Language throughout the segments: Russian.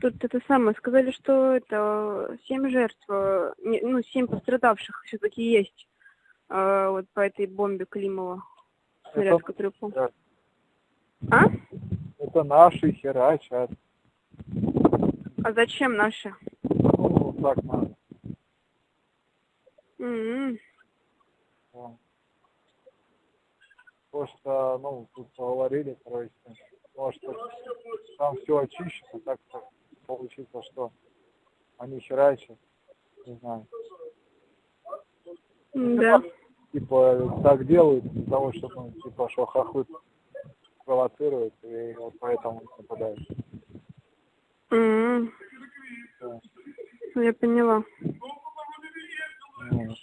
Тут это самое, сказали, что это семь жертв, э, не- ну, семь пострадавших все-таки есть э, вот по этой бомбе Климова, снаряд, который упал. Да. А? Это наши херачат. А зачем наши? Ну, так надо. М, Вот. Просто, ну, тут поговорили, короче, может, там все очищено, так что получится, что они херачат, не знаю. Да. Типа, так делают для того, чтобы, ну, типа, что хохлы провоцируют, и вот поэтому нападают. М, Да. Ну, Я поняла. Ну,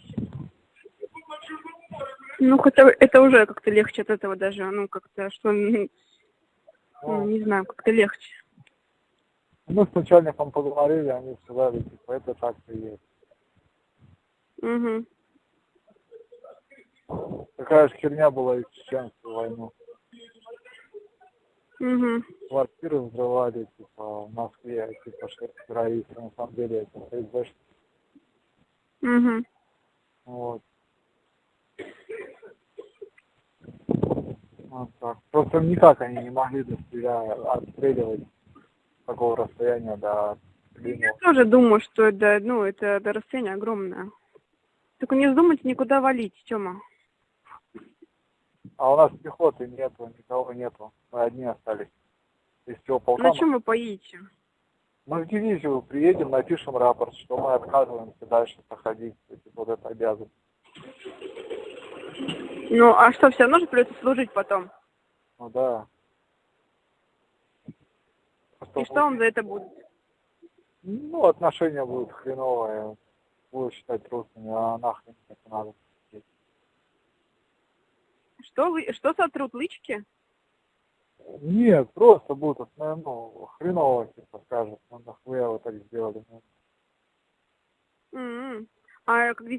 Ну, хотя это уже как-то легче от этого даже, ну, как-то, что, м, ну, не знаю, как-то легче. Мы с начальником поговорили, они сказали, типа, это так и есть. Угу. Такая же херня была и в чеченскую войну. Угу. Квартиры взрывали, типа, в Москве, типа, что это террористы, на самом деле это ФСБ. Угу. Вот. Вот так. Просто никак они не могли достреля... отстреливать такого расстояния до Я Климова. тоже думаю, что это, ну, это, это расстояние огромное. Только не вздумайте никуда валить, Тёма. А у нас пехоты нету, никого нету. Мы одни остались. Из всего полка. На чем вы поедете? Мы в дивизию приедем, напишем рапорт, что мы отказываемся дальше проходить. Типа, вот это обязан. Ну, а что, все равно же придется служить потом? Ну да. Просто И что вам за это будет? Ну, отношения будут хреновые. Будут считать трусами, а нахрен это надо. Что вы, что сотрут лычки? Нет, просто будут, ну, ну, хреново, типа, скажут, ну, нахуя